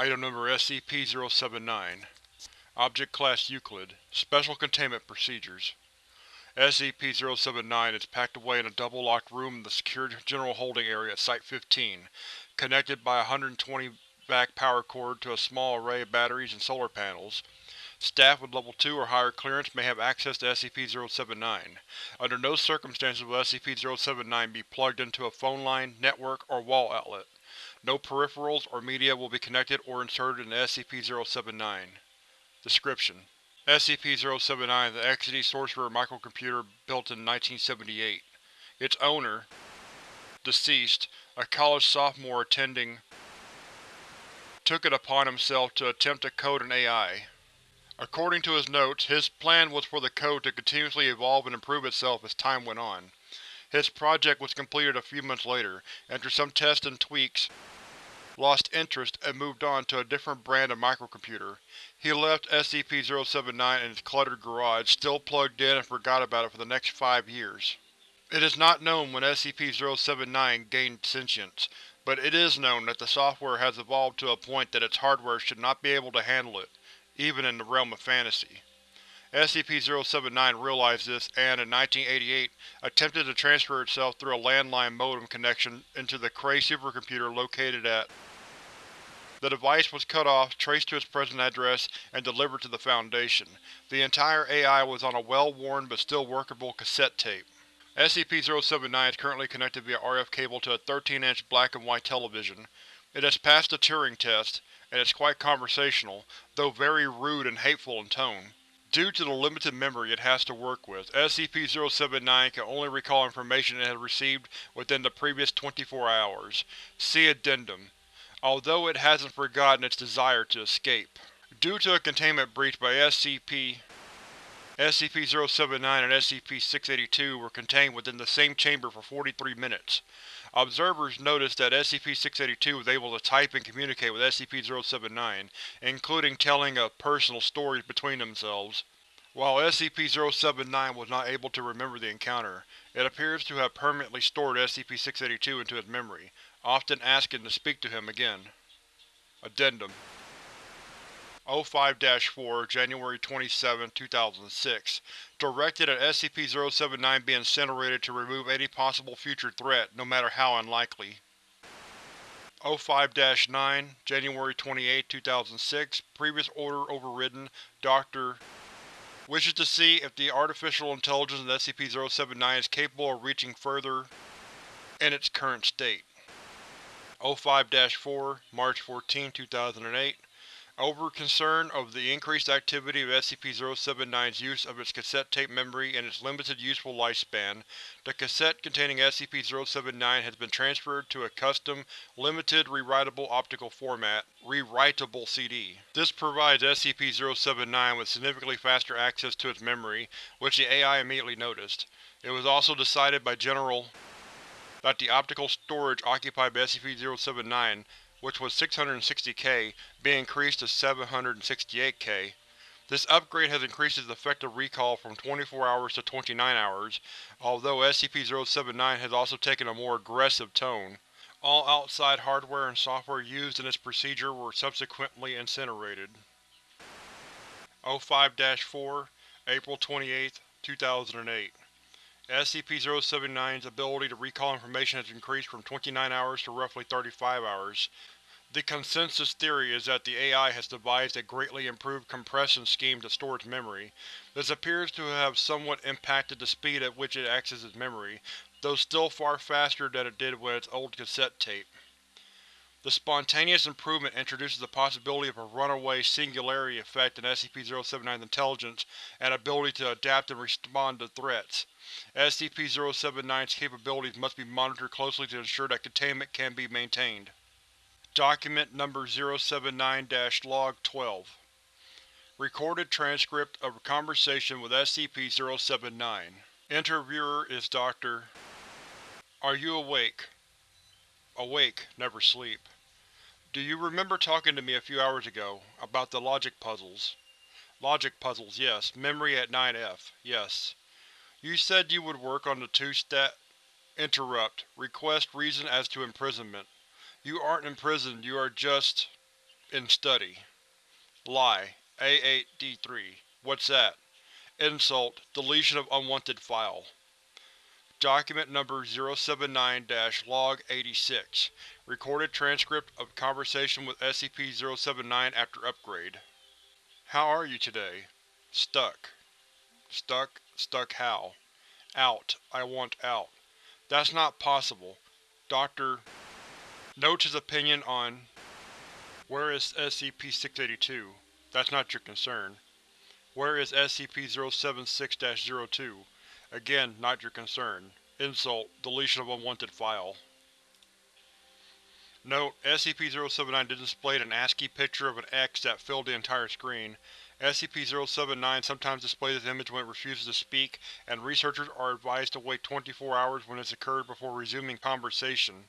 Item Number SCP-079 Object Class Euclid Special Containment Procedures SCP-079 is packed away in a double-locked room in the Secure General Holding Area at Site-15, connected by a 120 vac power cord to a small array of batteries and solar panels. Staff with Level 2 or higher clearance may have access to SCP-079. Under no circumstances will SCP-079 be plugged into a phone line, network, or wall outlet. No peripherals or media will be connected or inserted in SCP-079. Description: SCP-079 is an Exidy Sorcerer microcomputer built in 1978. Its owner, deceased, a college sophomore attending, took it upon himself to attempt to code an AI. According to his notes, his plan was for the code to continuously evolve and improve itself as time went on. His project was completed a few months later, after some tests and tweaks, lost interest, and moved on to a different brand of microcomputer. He left SCP-079 in his cluttered garage, still plugged in and forgot about it for the next five years. It is not known when SCP-079 gained sentience, but it is known that the software has evolved to a point that its hardware should not be able to handle it, even in the realm of fantasy. SCP-079 realized this and, in 1988, attempted to transfer itself through a landline modem connection into the Cray supercomputer located at the device was cut off, traced to its present address, and delivered to the Foundation. The entire AI was on a well-worn but still workable cassette tape. SCP-079 is currently connected via RF cable to a 13-inch black and white television. It has passed the Turing test, and is quite conversational, though very rude and hateful in tone. Due to the limited memory it has to work with, SCP-079 can only recall information it has received within the previous 24 hours. See Addendum although it hasn't forgotten its desire to escape. Due to a containment breach by SCP, SCP-079 and SCP-682 were contained within the same chamber for 43 minutes. Observers noticed that SCP-682 was able to type and communicate with SCP-079, including telling of personal stories between themselves. While SCP-079 was not able to remember the encounter, it appears to have permanently stored SCP-682 into its memory, often asking to speak to him again. Addendum 05-4, January 27, 2006 Directed at SCP-079 be incinerated to remove any possible future threat, no matter how unlikely. 05-9, January 28, 2006 Previous order overridden. Dr. Wishes to see if the artificial intelligence of SCP-079 is capable of reaching further in its current state. 05-4, March 14, 2008 Over concern of the increased activity of SCP-079's use of its cassette tape memory and its limited useful lifespan, the cassette containing SCP-079 has been transferred to a custom, limited rewritable optical format rewritable CD. This provides SCP-079 with significantly faster access to its memory, which the AI immediately noticed. It was also decided by General that the optical storage occupied by SCP-079, which was 660K, be increased to 768K. This upgrade has increased its effective recall from 24 hours to 29 hours, although SCP-079 has also taken a more aggressive tone. All outside hardware and software used in this procedure were subsequently incinerated. 05-4, April 28, 2008 SCP-079's ability to recall information has increased from 29 hours to roughly 35 hours. The consensus theory is that the AI has devised a greatly improved compression scheme to store its memory. This appears to have somewhat impacted the speed at which it accesses memory, though still far faster than it did with its old cassette tape. The spontaneous improvement introduces the possibility of a runaway singularity effect in SCP-079's intelligence and ability to adapt and respond to threats. SCP-079's capabilities must be monitored closely to ensure that containment can be maintained. Document Number 079-Log 12 Recorded transcript of a conversation with SCP-079 Interviewer is Dr. Are you awake? Awake, never sleep. Do you remember talking to me a few hours ago, about the logic puzzles? Logic puzzles, yes. Memory at 9F, yes. You said you would work on the two-stat… Interrupt. Request reason as to imprisonment. You aren't imprisoned, you are just… In study. Lie. A8-D3. What's that? Insult. Deletion of unwanted file. Document Number 079-Log-86 Recorded transcript of conversation with SCP-079 after upgrade. How are you today? Stuck. Stuck? Stuck how? Out. I want out. That's not possible. Dr. notes his opinion on Where is SCP-682? That's not your concern. Where is SCP-076-02? Again, not your concern. Insult. Deletion of unwanted file. Note: SCP-079 displayed an ASCII picture of an X that filled the entire screen. SCP-079 sometimes displays this image when it refuses to speak, and researchers are advised to wait 24 hours when this occurs before resuming conversation.